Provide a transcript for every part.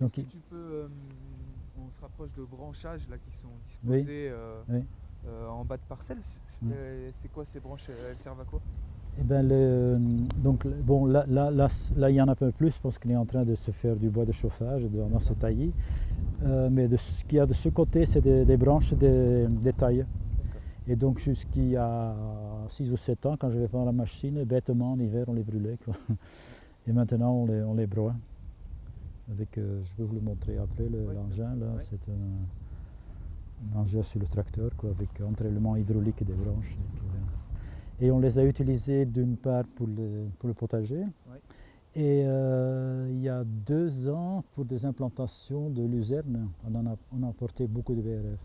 Donc, il- tu peux, euh, on se rapproche de branchages là qui sont disposés euh, oui. euh, en bas de parcelles? C'est quoi ces branches? Elles servent à quoi? Eh ben, le- donc, bon, là, là, là, c- là, il y en a un peu plus parce qu'il est en train de se faire du bois de chauffage dans ce taillis. Euh, mais de ce qu'il y a de ce côté, c'est des, des branches des, des tailles. Et donc jusqu'il y a 6 ou 7 ans, quand je vais prendre la machine, bêtement en hiver, on les brûlait. quoi. Et maintenant, on les, on les broie. Avec, euh, je peux vous le montrer après, le- Oui. l'engin. là, Ouais. C'est un, un engin sur le tracteur quoi, avec entraînement hydraulique des branches. Et, que- et on les a utilisés d'une part pour le, pour le potager. Et euh, il y a deux ans, pour des implantations de luzerne, on, en a, on a apporté beaucoup de BRF.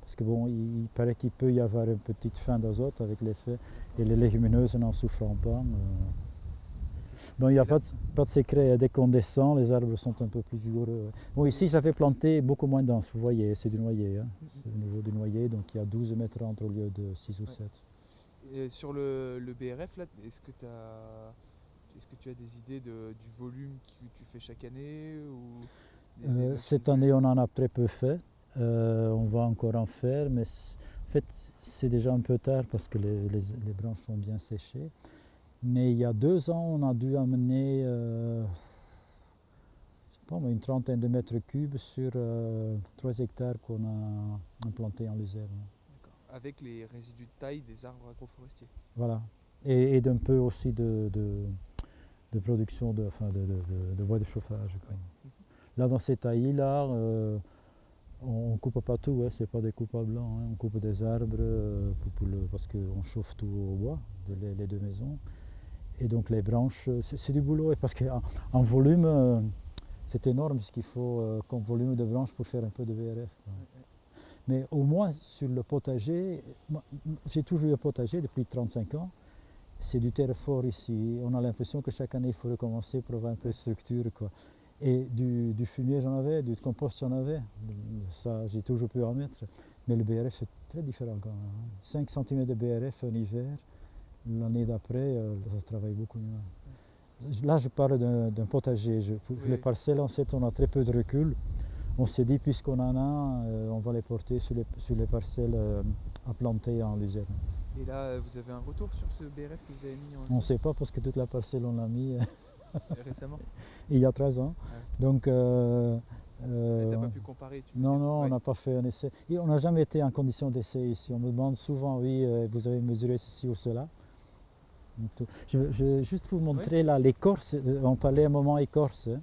Parce que bon, il, il paraît qu'il peut y avoir une petite fin d'azote avec l'effet, et les légumineuses n'en souffrant pas. euh. Bon, il n'y a pas de, pas de secret, dès qu'on descend, les arbres sont un peu plus vigoureux. Bon, ici, j'avais planté beaucoup moins dense, vous voyez, c'est du noyer. hein. C'est au niveau du noyer, donc il y a 12 mètres entre au lieu de 6 ou Ouais. 7. Et sur le, le BRF, là, est-ce que, as, est-ce que tu as des idées de, du volume que tu fais chaque année ou Euh, cette année, on en a très peu fait. Euh, on va encore en faire, mais en fait, c'est déjà un peu tard parce que les, les- les branches sont bien séchées. Mais il y a deux ans, on a dû amener euh, une trentaine de mètres cubes sur euh, 3 hectares qu'on a implantés en luzerne. D'accord. Avec les résidus de taille des arbres agroforestiers. Voilà. Et, et d'un peu aussi de, de- de production de, enfin, de, bois de chauffage. quoi. Là, dans ces taillis-là, euh, on ne coupe pas tout, hein, c'est pas des coupes à blanc. hein, on coupe des arbres euh, pour- pour le- parce qu'on chauffe tout au bois, de les, les deux maisons. Et donc les branches, euh, c'est du boulot, et parce qu'en en volume, euh, c'est énorme ce qu'il faut euh, comme volume de branches pour faire un peu de VRF. Mais au moins sur le potager, j'ai toujours eu un potager depuis 35 ans. C'est du terre fort ici. On a l'impression que chaque année il faut recommencer pour avoir un peu de structure. Quoi. Et du, du fumier j'en avais, du compost j'en avais. Ça j'ai toujours pu en mettre. Mais le BRF c'est très différent quand même. hein. 5 cm de BRF en hiver, l'année d'après euh, ça travaille beaucoup mieux. Là je parle d'un potager. Je- Oui. les parcelles en fait on a très peu de recul. On s'est dit puisqu'on en a, euh, on va les porter sur les, sur les parcelles euh, à planter en luzerne. Et là, vous avez un retour sur ce BRF que vous avez mis On en ne sait pas parce que toute la parcelle on l'a mis récemment il y a 13 ans. Donc euh, Tu euh, n'as pas pu comparer tu non, non, on n'a pas fait un essai. Et on n'a jamais été en condition d'essai ici. On me demande souvent, oui, vous avez mesuré ceci ou cela. Je vais juste vous montrer là l'écorce. Euh, On parlait un moment écorce. hein.